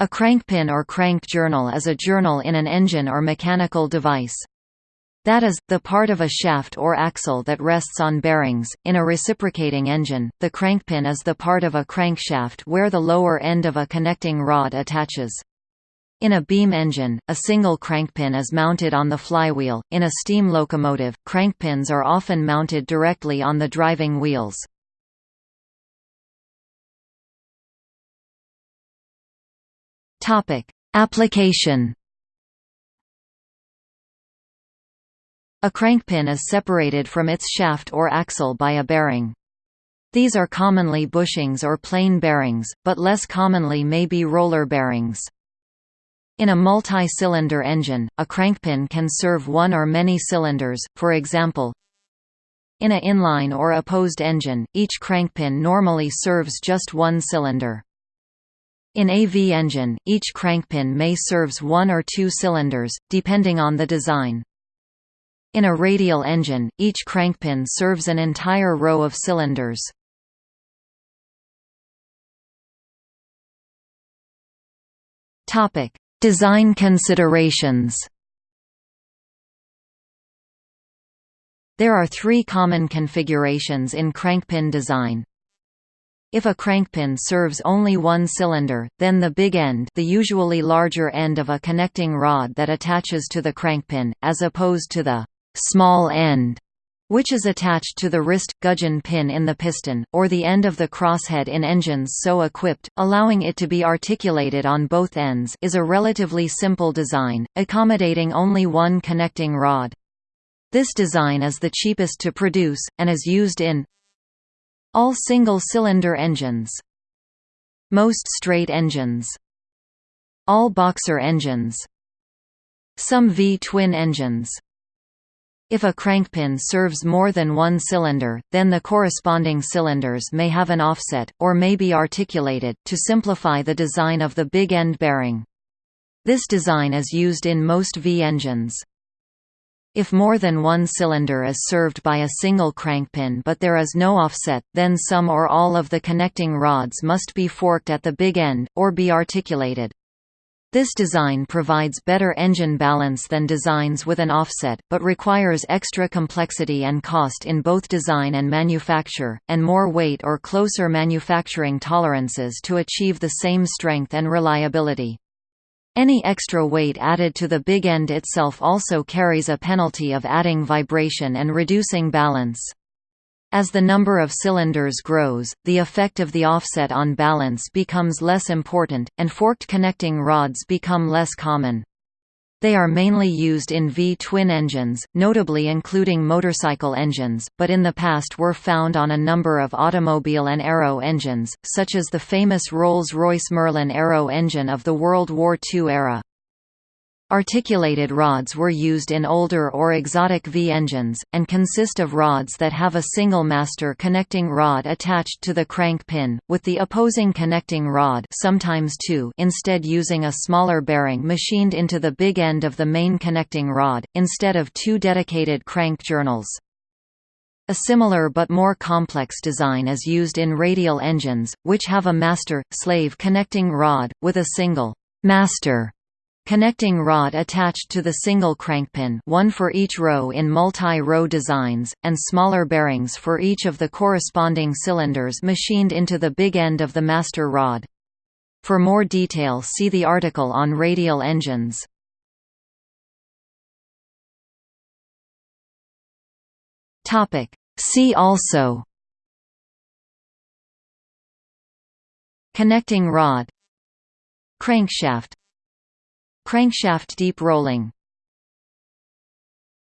A crankpin or crank journal is a journal in an engine or mechanical device. That is, the part of a shaft or axle that rests on bearings. In a reciprocating engine, the crankpin is the part of a crankshaft where the lower end of a connecting rod attaches. In a beam engine, a single crankpin is mounted on the flywheel. In a steam locomotive, crankpins are often mounted directly on the driving wheels. Topic: Application. A crankpin is separated from its shaft or axle by a bearing. These are commonly bushings or plain bearings, but less commonly may be roller bearings. In a multi-cylinder engine, a crankpin can serve one or many cylinders, for example, in a inline or opposed engine, each crankpin normally serves just one cylinder. In a V engine, each crankpin may serves one or two cylinders, depending on the design. In a radial engine, each crankpin serves an entire row of cylinders. Topic: Design considerations. There are three common configurations in crankpin design. If a crankpin serves only one cylinder, then the big end the usually larger end of a connecting rod that attaches to the crankpin, as opposed to the small end which is attached to the wrist gudgeon pin in the piston, or the end of the crosshead in engines so equipped, allowing it to be articulated on both ends is a relatively simple design, accommodating only one connecting rod. This design is the cheapest to produce, and is used in all single-cylinder engines. Most straight engines. All boxer engines. Some V-twin engines. If a crankpin serves more than one cylinder, then the corresponding cylinders may have an offset, or may be articulated, to simplify the design of the big end bearing. This design is used in most V engines. If more than one cylinder is served by a single crankpin but there is no offset, then some or all of the connecting rods must be forked at the big end, or be articulated. This design provides better engine balance than designs with an offset, but requires extra complexity and cost in both design and manufacture, and more weight or closer manufacturing tolerances to achieve the same strength and reliability. Any extra weight added to the big end itself also carries a penalty of adding vibration and reducing balance. As the number of cylinders grows, the effect of the offset on balance becomes less important, and forked connecting rods become less common. They are mainly used in V-twin engines, notably including motorcycle engines, but in the past were found on a number of automobile and aero engines, such as the famous Rolls-Royce Merlin aero engine of the World War II era. Articulated rods were used in older or exotic V engines, and consist of rods that have a single master connecting rod attached to the crank pin, with the opposing connecting rod sometimes two instead using a smaller bearing machined into the big end of the main connecting rod, instead of two dedicated crank journals. A similar but more complex design is used in radial engines, which have a master-slave connecting rod, with a single master Connecting rod attached to the single crankpin one for each row in multi-row designs, and smaller bearings for each of the corresponding cylinders machined into the big end of the master rod. For more detail see the article on radial engines. See also Connecting rod Crankshaft Crankshaft deep rolling